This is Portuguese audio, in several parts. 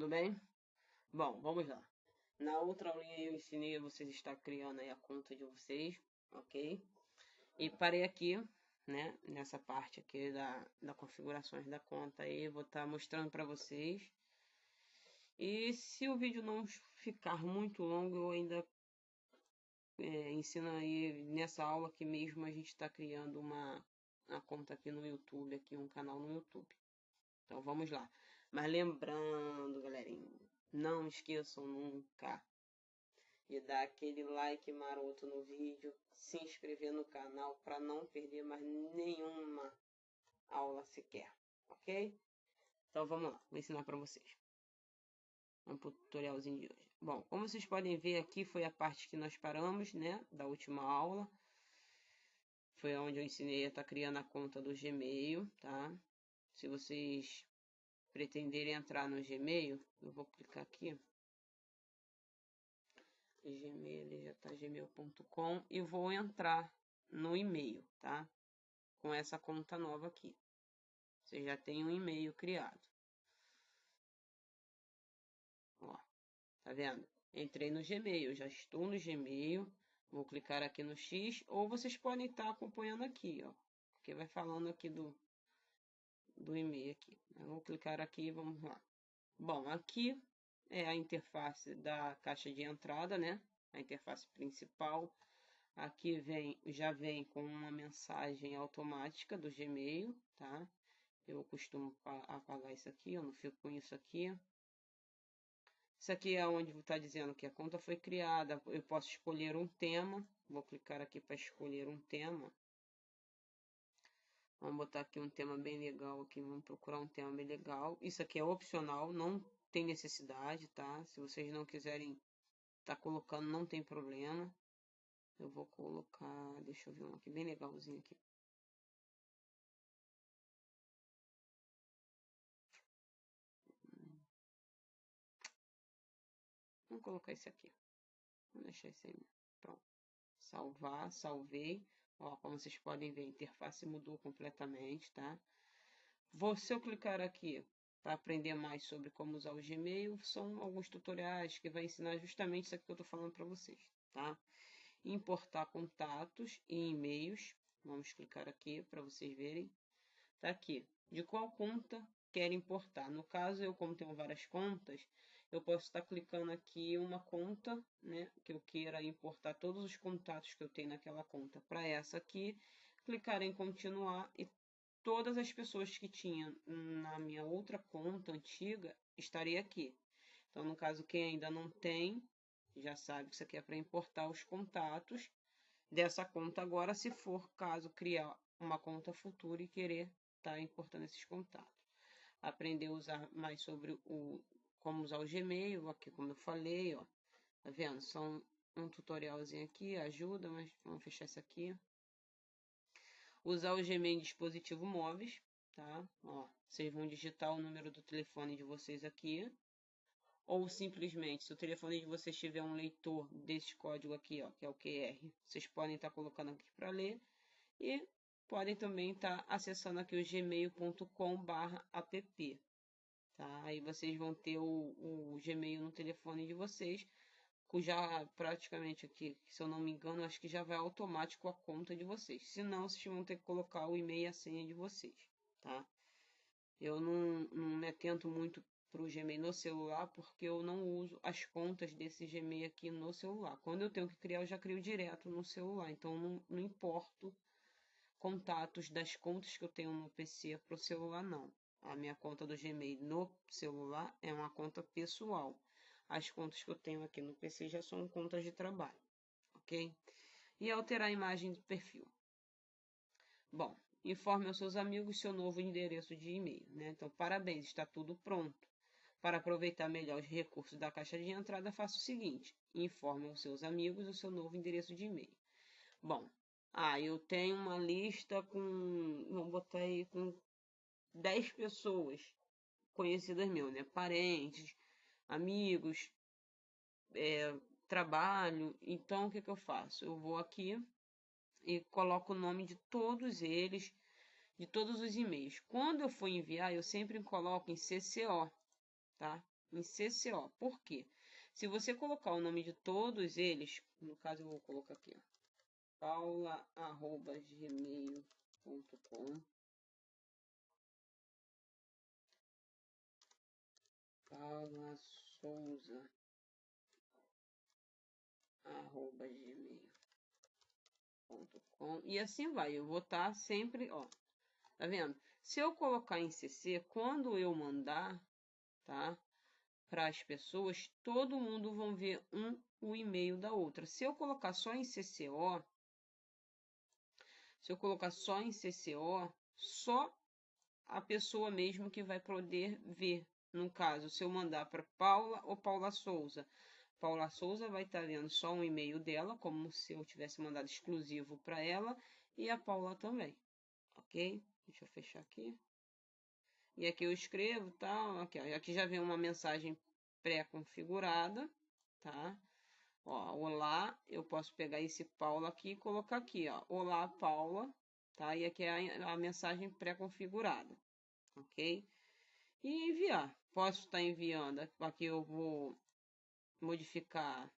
tudo bem? Bom, vamos lá. Na outra aulinha eu ensinei a vocês estar criando aí a conta de vocês, ok? E parei aqui, né, nessa parte aqui da, da configurações da conta aí, vou estar tá mostrando para vocês. E se o vídeo não ficar muito longo, eu ainda é, ensino aí nessa aula aqui mesmo a gente está criando uma, uma conta aqui no YouTube, aqui um canal no YouTube. Então vamos lá. Mas lembrando, galerinha, não esqueçam nunca de dar aquele like maroto no vídeo, se inscrever no canal para não perder mais nenhuma aula sequer, ok? Então vamos lá, vou ensinar para vocês. Vamos tutorialzinho de hoje. Bom, como vocês podem ver aqui foi a parte que nós paramos, né, da última aula. Foi onde eu ensinei a estar tá criando a conta do Gmail, tá? Se vocês pretenderem entrar no Gmail, eu vou clicar aqui. Gmail, ele já tá gmail.com e vou entrar no e-mail, tá? Com essa conta nova aqui. Você já tem um e-mail criado. Ó, tá vendo? Entrei no Gmail, já estou no Gmail. Vou clicar aqui no X, ou vocês podem estar acompanhando aqui, ó. Porque vai falando aqui do, do e-mail aqui. Vou clicar aqui e vamos lá. Bom, aqui é a interface da caixa de entrada, né? A interface principal. Aqui vem, já vem com uma mensagem automática do Gmail, tá? Eu costumo apagar isso aqui, eu não fico com isso aqui. Isso aqui é onde está dizendo que a conta foi criada. Eu posso escolher um tema. Vou clicar aqui para escolher um tema. Vamos botar aqui um tema bem legal aqui. Vamos procurar um tema bem legal. Isso aqui é opcional, não tem necessidade, tá? Se vocês não quiserem tá colocando, não tem problema. Eu vou colocar, deixa eu ver um aqui bem legalzinho aqui. Vamos colocar esse aqui. Vou deixar esse aí. Pronto. Salvar, salvei. Ó, como vocês podem ver, a interface mudou completamente, tá? Vou, se eu clicar aqui para aprender mais sobre como usar o Gmail, são alguns tutoriais que vai ensinar justamente isso aqui que eu estou falando para vocês, tá? Importar contatos e e-mails. Vamos clicar aqui para vocês verem. Tá aqui. De qual conta quer importar? No caso, eu como tenho várias contas, eu posso estar clicando aqui uma conta, né, que eu queira importar todos os contatos que eu tenho naquela conta para essa aqui, clicar em continuar e todas as pessoas que tinha na minha outra conta antiga estaria aqui. Então, no caso, quem ainda não tem, já sabe que isso aqui é para importar os contatos dessa conta agora, se for caso criar uma conta futura e querer estar tá importando esses contatos. Aprender a usar mais sobre o como usar o Gmail, aqui como eu falei, ó. Tá vendo? São um tutorialzinho aqui, ajuda, mas vamos fechar isso aqui. Usar o Gmail em dispositivo móveis, tá? Ó, vocês vão digitar o número do telefone de vocês aqui. Ou simplesmente, se o telefone de vocês tiver um leitor desse código aqui, ó, que é o QR, vocês podem estar tá colocando aqui para ler. E podem também estar tá acessando aqui o gmail.com/app, Tá? Aí vocês vão ter o, o Gmail no telefone de vocês, cuja praticamente aqui, se eu não me engano, acho que já vai automático a conta de vocês. Se não, vocês vão ter que colocar o e-mail e a senha de vocês, tá? Eu não, não me atento muito para o Gmail no celular, porque eu não uso as contas desse Gmail aqui no celular. Quando eu tenho que criar, eu já crio direto no celular, então não, não importo contatos das contas que eu tenho no PC para o celular, não. A minha conta do Gmail no celular é uma conta pessoal. As contas que eu tenho aqui no PC já são contas de trabalho, ok? E alterar a imagem do perfil. Bom, informe aos seus amigos seu novo endereço de e-mail, né? Então, parabéns, está tudo pronto. Para aproveitar melhor os recursos da caixa de entrada, faça o seguinte: informe aos seus amigos o seu novo endereço de e-mail. Bom, ah, eu tenho uma lista com, vamos botar aí com 10 pessoas conhecidas meu, né? Parentes, amigos, é, trabalho. Então, o que, que eu faço? Eu vou aqui e coloco o nome de todos eles, de todos os e-mails. Quando eu for enviar, eu sempre coloco em CCO, tá? em CCO. Por quê? Se você colocar o nome de todos eles, no caso eu vou colocar aqui, ó, paula.gmail.com Paula Souza arroba gmail.com e assim vai. Eu vou estar tá sempre, ó, tá vendo? Se eu colocar em CC, quando eu mandar, tá? Para as pessoas, todo mundo vão ver um o e-mail da outra. Se eu colocar só em CCO, se eu colocar só em CCO, só a pessoa mesmo que vai poder ver. No caso, se eu mandar para Paula ou Paula Souza, Paula Souza vai estar lendo só um e-mail dela, como se eu tivesse mandado exclusivo para ela, e a Paula também, ok? Deixa eu fechar aqui. E aqui eu escrevo, tá? Aqui, ó, aqui já vem uma mensagem pré-configurada, tá? Ó, olá, eu posso pegar esse Paula aqui e colocar aqui, ó. Olá, Paula, tá? E aqui é a, a mensagem pré-configurada, ok? E enviar. Posso estar enviando, aqui eu vou modificar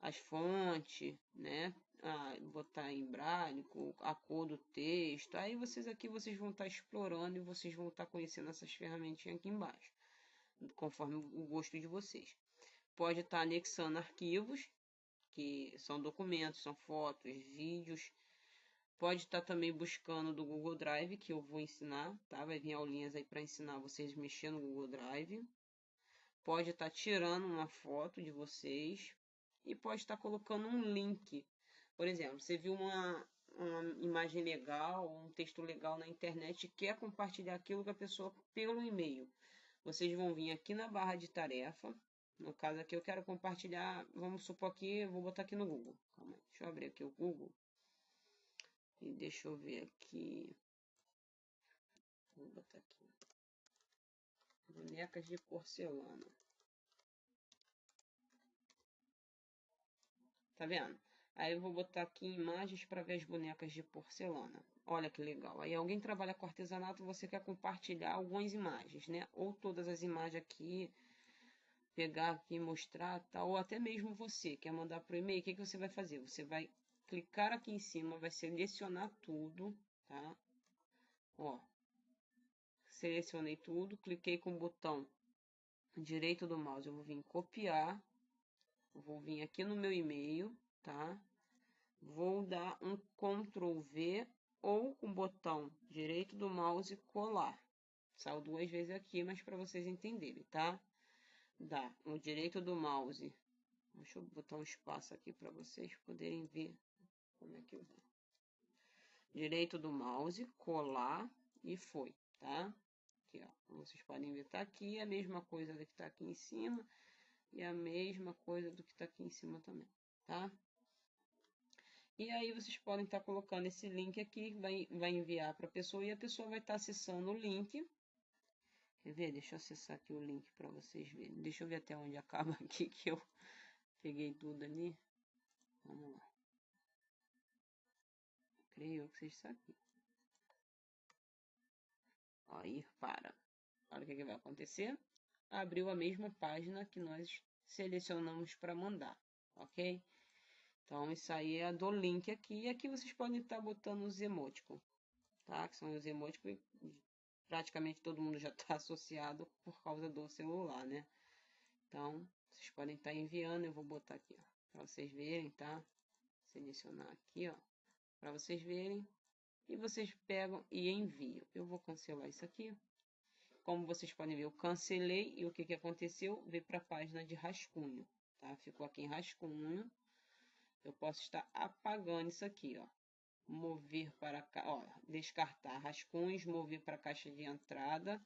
as fontes, né? Ah, botar em braille, a cor do texto. Aí vocês aqui vocês vão estar explorando e vocês vão estar conhecendo essas ferramentinhas aqui embaixo, conforme o gosto de vocês pode estar anexando arquivos, que são documentos, são fotos, vídeos. Pode estar também buscando do Google Drive, que eu vou ensinar, tá? Vai vir aulinhas aí para ensinar vocês mexer no Google Drive. Pode estar tirando uma foto de vocês e pode estar colocando um link. Por exemplo, você viu uma, uma imagem legal, um texto legal na internet e quer compartilhar aquilo com a pessoa pelo e-mail. Vocês vão vir aqui na barra de tarefa, no caso aqui eu quero compartilhar, vamos supor aqui, vou botar aqui no Google. Calma deixa eu abrir aqui o Google. E deixa eu ver aqui. Vou botar aqui. Bonecas de porcelana. Tá vendo? Aí eu vou botar aqui imagens para ver as bonecas de porcelana. Olha que legal. Aí alguém trabalha com artesanato, você quer compartilhar algumas imagens, né? Ou todas as imagens aqui pegar aqui e mostrar, tá? ou até mesmo você quer mandar para o e-mail, o que, que você vai fazer? Você vai clicar aqui em cima, vai selecionar tudo, tá? Ó, selecionei tudo, cliquei com o botão direito do mouse, eu vou vir copiar, vou vir aqui no meu e-mail, tá? Vou dar um Ctrl V ou com o botão direito do mouse colar. Saiu duas vezes aqui, mas para vocês entenderem, tá? dá no direito do mouse. Deixa eu botar um espaço aqui para vocês poderem ver como é que eu vou. Direito do mouse, colar e foi, tá? Aqui, ó. Como vocês podem ver, tá aqui a mesma coisa do que está aqui em cima e a mesma coisa do que está aqui em cima também, tá? E aí vocês podem estar tá colocando esse link aqui, vai, vai enviar para a pessoa e a pessoa vai estar tá acessando o link Quer ver? Deixa eu acessar aqui o link para vocês verem. Deixa eu ver até onde acaba aqui que eu peguei tudo ali. Vamos lá. Creio que seja isso aqui. Aí, para. Olha o que, que vai acontecer. Abriu a mesma página que nós selecionamos para mandar, ok? Então, isso aí é do link aqui. E aqui vocês podem estar botando os emoticons, tá? Que são os emoticons praticamente todo mundo já está associado por causa do celular, né? Então, vocês podem estar tá enviando, eu vou botar aqui, ó, para vocês verem, tá? Selecionar aqui, ó, para vocês verem. E vocês pegam e enviam. Eu vou cancelar isso aqui. Como vocês podem ver, eu cancelei e o que, que aconteceu? Veio para a página de rascunho, tá? Ficou aqui em rascunho. Eu posso estar apagando isso aqui, ó mover para ó, descartar rascunhos, mover para a caixa de entrada,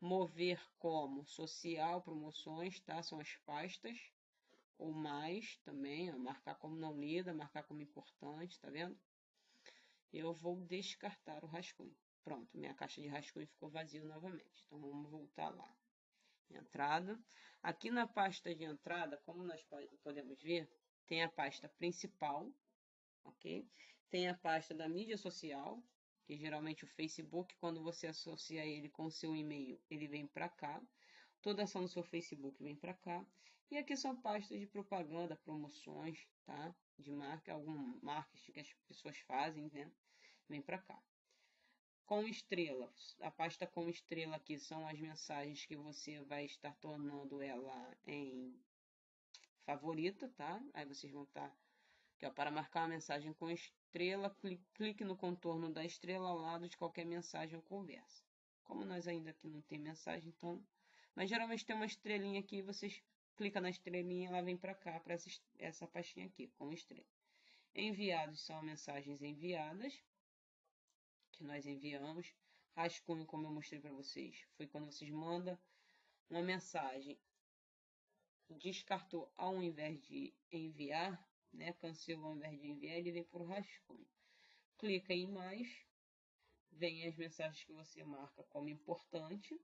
mover como social, promoções, tá? São as pastas ou mais também, ó, marcar como não lida, marcar como importante, tá vendo? Eu vou descartar o rascunho. Pronto, minha caixa de rascunho ficou vazia novamente. Então vamos voltar lá. Entrada. Aqui na pasta de entrada, como nós podemos ver, tem a pasta principal, ok? Tem a pasta da mídia social, que geralmente o Facebook, quando você associa ele com o seu e-mail, ele vem para cá. Toda ação no seu Facebook vem para cá. E aqui são pastas de propaganda, promoções, tá? De marca, algum marketing que as pessoas fazem, né? Vem para cá. Com estrela, a pasta com estrela aqui são as mensagens que você vai estar tornando ela em favorita, tá? Aí vocês vão estar aqui, ó, para marcar uma mensagem com estrela, clique no contorno da estrela ao lado de qualquer mensagem ou conversa. Como nós ainda aqui não tem mensagem, então, mas geralmente tem uma estrelinha aqui, vocês clica na estrelinha, ela vem para cá, para essa, essa pastinha aqui, com estrela. Enviados são mensagens enviadas, que nós enviamos. Rascunho, como eu mostrei para vocês, foi quando vocês mandam uma mensagem, descartou ao invés de enviar, né? Cancelou ao invés de enviar, ele vem por rascunho. Clica em mais, vem as mensagens que você marca como importante,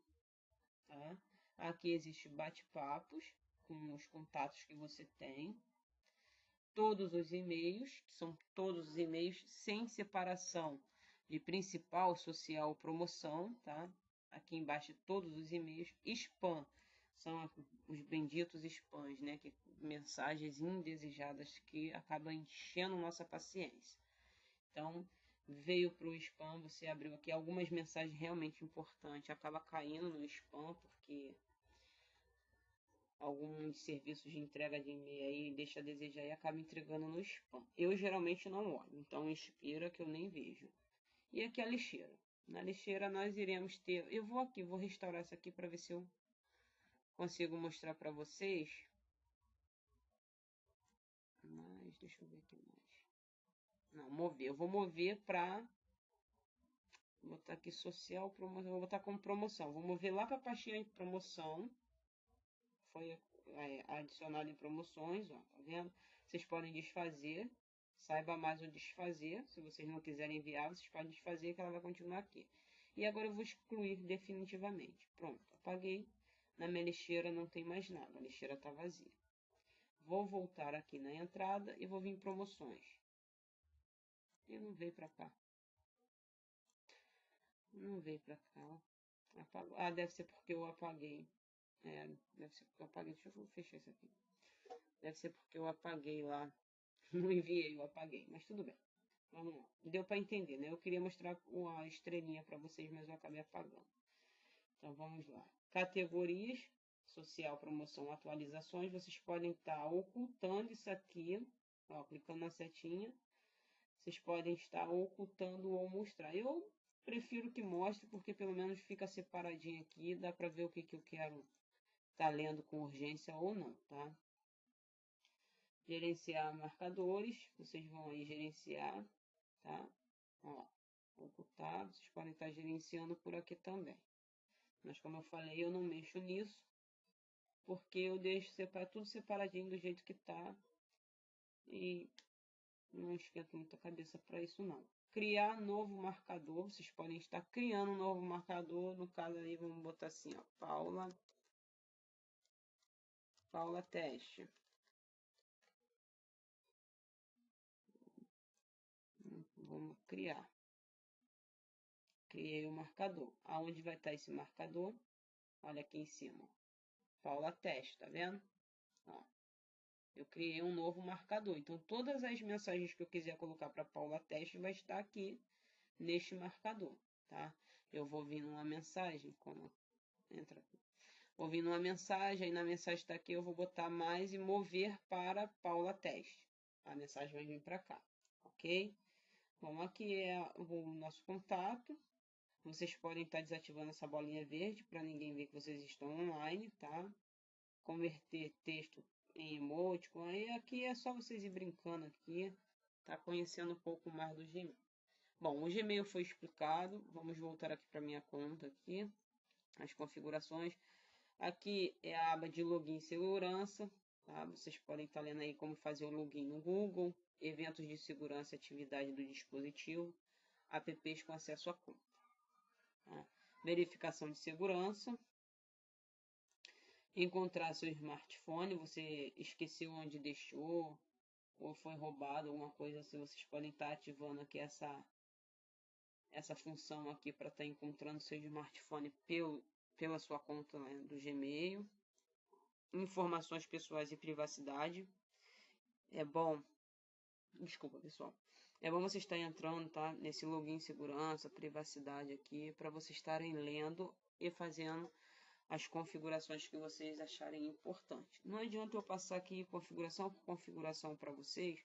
tá? Aqui existe bate-papos, com os contatos que você tem, todos os e-mails, que são todos os e-mails sem separação de principal, social, promoção, tá? Aqui embaixo todos os e-mails, spam, são os benditos spams, né? Que, mensagens indesejadas que acabam enchendo nossa paciência. Então, veio para o spam, você abriu aqui algumas mensagens realmente importantes, acaba caindo no spam, porque alguns serviços de entrega de e-mail aí deixa a desejar e acaba entregando no spam. Eu geralmente não olho, então inspira que eu nem vejo. E aqui a lixeira. Na lixeira nós iremos ter, eu vou aqui, vou restaurar essa aqui para ver se eu consigo mostrar para vocês. Mas deixa eu ver aqui mais. Não, mover. Eu vou mover para botar aqui social promoção, vou botar como promoção. Vou mover lá para a pastinha de promoção foi é, adicionado em promoções, ó, tá vendo? Vocês podem desfazer, saiba mais o desfazer, se vocês não quiserem enviar, vocês podem desfazer que ela vai continuar aqui. E agora eu vou excluir definitivamente. Pronto, apaguei. Na minha lixeira não tem mais nada, a lixeira está vazia. Vou voltar aqui na entrada e vou vir em promoções. E não veio para cá. Não veio para cá. Ah, deve ser porque eu apaguei. É, deve ser porque eu apaguei. Deixa eu fechar isso aqui. Deve ser porque eu apaguei lá. Não enviei, eu apaguei. Mas tudo bem. Vamos lá. Deu para entender, né? Eu queria mostrar a estrelinha para vocês, mas eu acabei apagando. Então vamos lá. Categorias. Social, promoção, atualizações. Vocês podem estar tá ocultando isso aqui. Ó, clicando na setinha. Vocês podem estar ocultando ou mostrar. Eu prefiro que mostre, porque pelo menos fica separadinho aqui. Dá para ver o que, que eu quero está lendo com urgência ou não, tá? Gerenciar marcadores, vocês vão aí gerenciar, tá? Ó, ocultar, vocês podem estar gerenciando por aqui também. Mas como eu falei, eu não mexo nisso, porque eu deixo separar, tudo separadinho do jeito que tá. E não esquento muita cabeça para isso não. Criar novo marcador, vocês podem estar criando um novo marcador, no caso aí vamos botar assim, ó, Paula Paula Teste. Vamos criar. Criei o um marcador. Aonde vai estar esse marcador? Olha aqui em cima. Paula Teste, tá vendo? Ó, eu criei um novo marcador. Então, todas as mensagens que eu quiser colocar para Paula Teste vai estar aqui neste marcador, tá? Eu vou vir numa mensagem, como entra ouvindo uma mensagem, aí na mensagem está aqui, eu vou botar mais e mover para Paula Teste. A mensagem vai vir para cá, ok? Bom, aqui é o nosso contato. Vocês podem estar desativando essa bolinha verde para ninguém ver que vocês estão online, tá? Converter texto em emoticon. Aí aqui é só vocês ir brincando aqui, tá? Conhecendo um pouco mais do Gmail. Bom, o Gmail foi explicado. Vamos voltar aqui para minha conta aqui. As configurações. Aqui é a aba de login e segurança. Tá? Vocês podem estar lendo aí como fazer o login no Google, eventos de segurança e atividade do dispositivo, apps com acesso à conta. Tá? Verificação de segurança. Encontrar seu smartphone, você esqueceu onde deixou, ou foi roubado, alguma coisa assim, vocês podem estar ativando aqui essa, essa função aqui para estar encontrando seu smartphone pelo pela sua conta né, do Gmail. Informações pessoais e privacidade. É bom, desculpa pessoal, é bom você estar entrando tá, nesse login segurança, privacidade aqui, para vocês estarem lendo e fazendo as configurações que vocês acharem importante. Não adianta eu passar aqui configuração por configuração para vocês,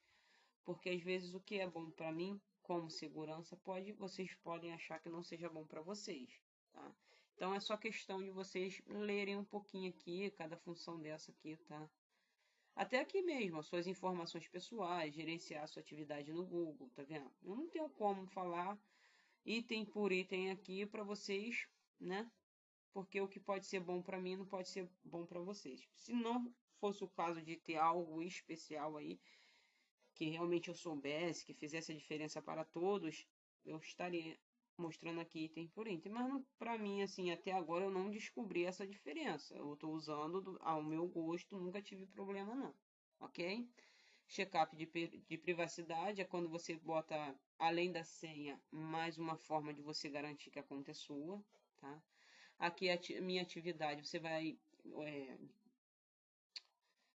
porque às vezes o que é bom para mim como segurança pode vocês podem achar que não seja bom para vocês, tá? Então é só questão de vocês lerem um pouquinho aqui cada função dessa aqui, tá? Até aqui mesmo, as suas informações pessoais, gerenciar a sua atividade no Google, tá vendo? Eu não tenho como falar item por item aqui para vocês, né? Porque o que pode ser bom para mim não pode ser bom para vocês. Se não fosse o caso de ter algo especial aí, que realmente eu soubesse, que fizesse a diferença para todos, eu estaria mostrando aqui item por item. Mas para mim, assim, até agora eu não descobri essa diferença. Eu estou usando do, ao meu gosto, nunca tive problema não, ok? Checkup de, de privacidade é quando você bota, além da senha, mais uma forma de você garantir que a conta é sua, tá? Aqui a minha atividade, você vai... É,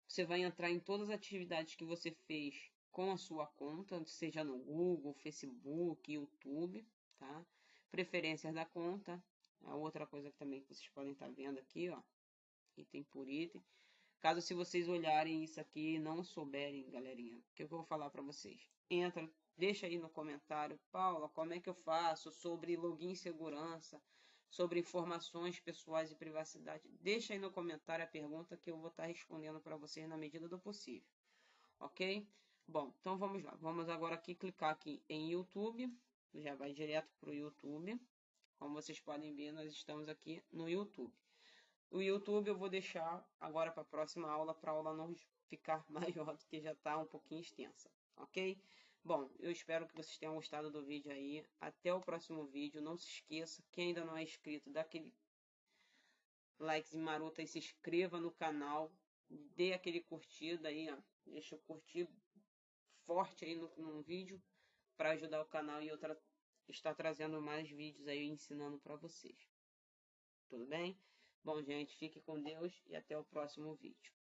você vai entrar em todas as atividades que você fez com a sua conta, seja no Google, Facebook, YouTube, tá? Preferências da conta, a outra coisa também que vocês podem estar tá vendo aqui, ó, item por item. Caso se vocês olharem isso aqui e não souberem, galerinha, o que eu vou falar para vocês? Entra, deixa aí no comentário, Paula, como é que eu faço sobre login segurança, sobre informações pessoais e privacidade. Deixa aí no comentário a pergunta que eu vou estar tá respondendo para vocês na medida do possível. Ok? Bom, então vamos lá. Vamos agora aqui clicar aqui em YouTube já vai direto para o YouTube. Como vocês podem ver, nós estamos aqui no YouTube. O YouTube eu vou deixar agora para a próxima aula, para a aula não ficar maior do que já está um pouquinho extensa, ok? Bom, eu espero que vocês tenham gostado do vídeo aí. Até o próximo vídeo. Não se esqueça, quem ainda não é inscrito, dá aquele like maroto e se inscreva no canal. Dê aquele curtida aí, ó. Deixa eu curtir forte aí no, no vídeo para ajudar o canal e eu tra estar trazendo mais vídeos aí ensinando para vocês. Tudo bem? Bom, gente, fique com Deus e até o próximo vídeo.